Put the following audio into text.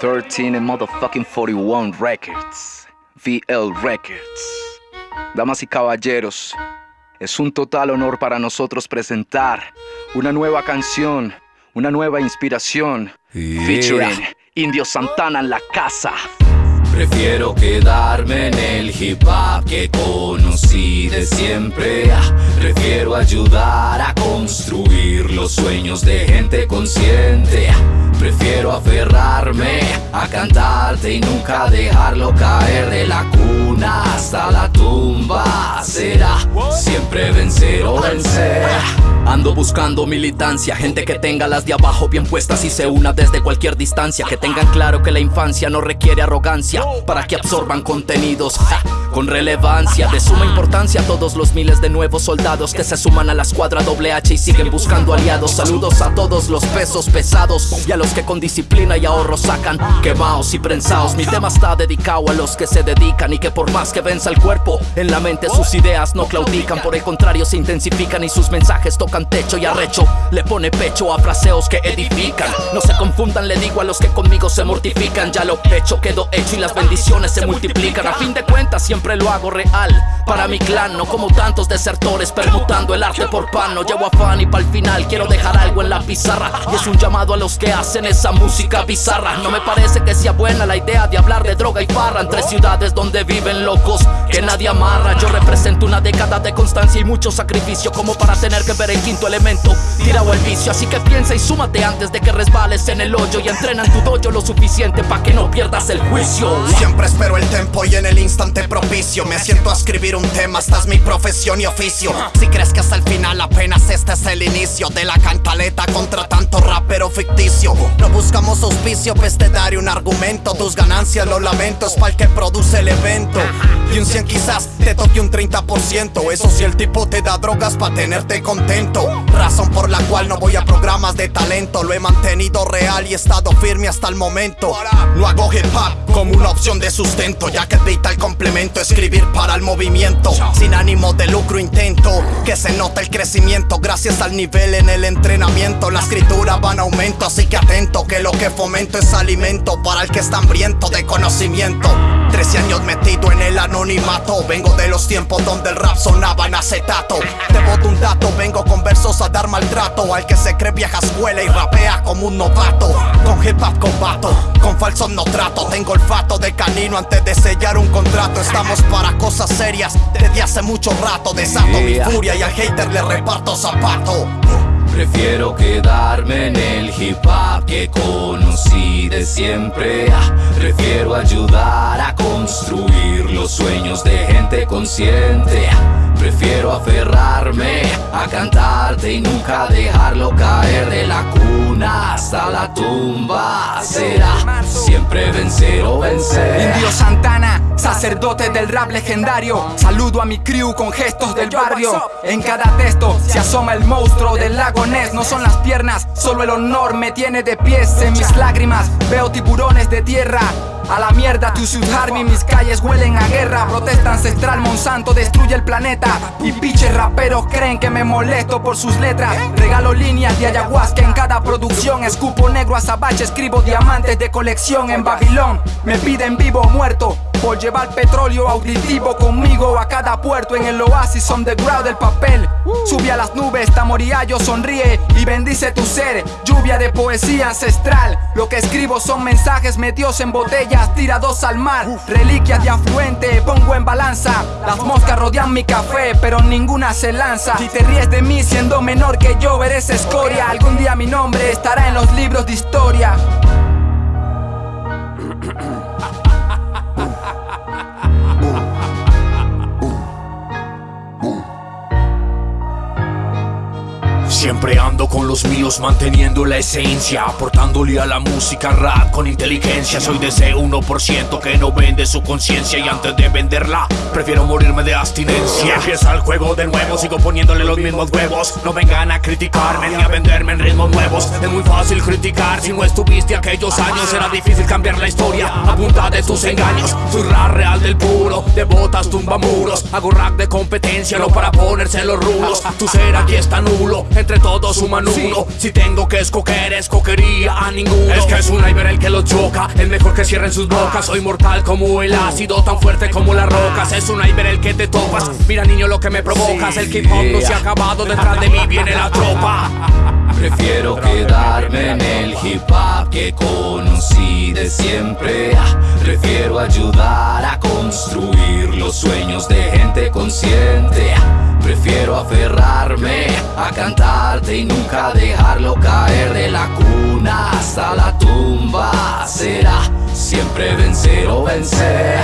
13 and motherfucking 41 Records. VL Records. Damas y caballeros, es un total honor para nosotros presentar una nueva canción, una nueva inspiración, featuring Indio Santana en la casa. Prefiero quedarme en el hip hop que conocí de siempre. Ah, prefiero ayudar a los sueños de gente consciente. Prefiero aferrarme a cantarte y nunca dejarlo caer de la cuna hasta la tumba. Será siempre vencer o vencer. Ando buscando militancia, gente que tenga las de abajo bien puestas y se una desde cualquier distancia. Que tengan claro que la infancia no requiere arrogancia para que absorban contenidos con relevancia. De suma importancia a todos los miles de nuevos soldados que se suman a la escuadra H y siguen buscando aliados. Saludos a todos los pesos pesados y a los que con disciplina y ahorro sacan quemados y prensados. Mi tema está dedicado a los que se dedican y que por más que venza el cuerpo, en la mente sus ideas no claudican. Por el contrario, se intensifican y sus mensajes tocan techo y arrecho Le pone pecho a fraseos que edifican No se confundan, le digo a los que conmigo se mortifican Ya lo hecho quedó hecho y las bendiciones se multiplican A fin de cuentas siempre lo hago real. Para mi clan, no como tantos desertores Permutando el arte por pan. No llevo afán y para el final quiero dejar algo en la pizarra. Y es un llamado a los que hacen esa música bizarra. No me parece que sea buena la idea de hablar de droga y farra. Entre ciudades donde viven locos que nadie amarra. Yo represento una década de constancia y mucho sacrificio Como para tener que ver el quinto elemento. Tirado el vicio, así que piensa y súmate antes de que resbales en el hoyo Y entrena en tu dojo lo suficiente para que no pierdas el juicio. Siempre espero el tempo y en el instante Me siento a escribir un tema, esta es mi profesión y oficio. Si crees que hasta el final apenas este es el inicio De la cantaleta contra tanto rapero ficticio. No buscamos auspicio, pues te daré un argumento. Tus ganancias, lo lamento, es para el que produce el evento. Y un 100 quizás te toque un 30% Eso si el tipo te da drogas para tenerte contento. Razón por la cual no voy a programas de talento. Lo he mantenido real y he estado firme hasta el momento. No hago hip hop como una opción de sustento Ya que el el complemento Escribir para el movimiento. Sin ánimo de lucro intento Que se note el crecimiento. Gracias al nivel en el entrenamiento La escritura va en aumento. Así que atento que lo que fomento es alimento Para el que está hambriento de conocimiento. Trece años metido en el anonimato. Vengo de los tiempos donde el rap sonaba en acetato. Te boto un dato, vengo con versos a dar maltrato. Al que se cree vieja escuela y rapea como un novato. Con hip hop combato, con falsos no trato. Tengo olfato de canino antes de sellar un contrato Estamos para cosas serias. Desde hace mucho rato Desato mi furia y al hater le reparto zapato. Prefiero quedarme en el hip hop que conocí de siempre. Ah, Prefiero ayudar a construir los sueños de gente consciente. Ah, Prefiero aferrarme a cantarte y nunca dejarlo caer de la cuna hasta la tumba. Será siempre vencer o vencer. Indio Santana Sacerdote del rap legendario. Saludo a mi crew con gestos del barrio. En cada texto se asoma el monstruo del lago Ness. No son las piernas, solo el honor me tiene de pies En mis lágrimas. Veo tiburones de tierra. A la mierda tu ciudad mis calles huelen a guerra. Protesta ancestral, Monsanto destruye el planeta. Y piches raperos creen que me molesto por sus letras. Regalo líneas de ayahuasca en cada producción. Escupo negro azabache, escribo diamantes de colección en Babilón. Me piden vivo o muerto por llevar petróleo auditivo conmigo a cada puerto en el oasis on the ground del papel. Sube a las nubes, Tamoriallo sonríe y bendice tu ser. Lluvia de poesía ancestral Lo que escribo son mensajes metidos en botellas tirados al mar. Reliquias de afluente, pongo en balanza. Las moscas rodean mi café, pero ninguna se lanza. Si te ríes de mí siendo menor que yo, eres escoria. Algún día mi nombre estará en los libros de historia Siempre ando con los míos manteniendo la esencia Aportándole a la música rap con inteligencia. Soy de ese 1% que no vende su conciencia Y antes de venderla prefiero morirme de abstinencia. Empieza el juego de nuevo, sigo poniéndole los mismos huevos. No vengan a criticarme ni a venderme en ritmos nuevos. Es muy fácil criticar si no estuviste aquellos años Era difícil cambiar la historia. A de tus engaños Soy rap real del puro, de botas tumba muros Hago rap de competencia, no para ponerse los rulos. Tu ser aquí está nulo, entre todos suman uno. Si tengo que escoger, escogería a ninguno. Es que es un Iber el que lo choca, el mejor que cierren sus bocas. Soy mortal como el ácido, tan fuerte como las rocas. Es un Iber el que te topas, mira niño lo que me provocas. El hip hop no se ha acabado, detrás de mí viene la tropa. Prefiero quedarme en el hip hop que conocí de siempre. Prefiero ayudar a construir los sueños de gente consciente. Prefiero aferrarme a cantarte y nunca dejarlo caer de la cuna hasta la tumba. Será siempre vencer o vencer.